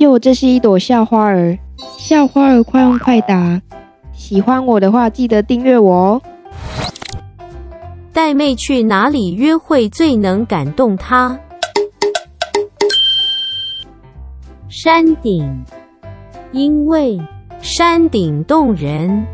哟这是一朵校花儿。校花儿快问快答。喜欢我的话记得订阅我哦。带妹去哪里约会最能感动她？山顶。因为山顶动人。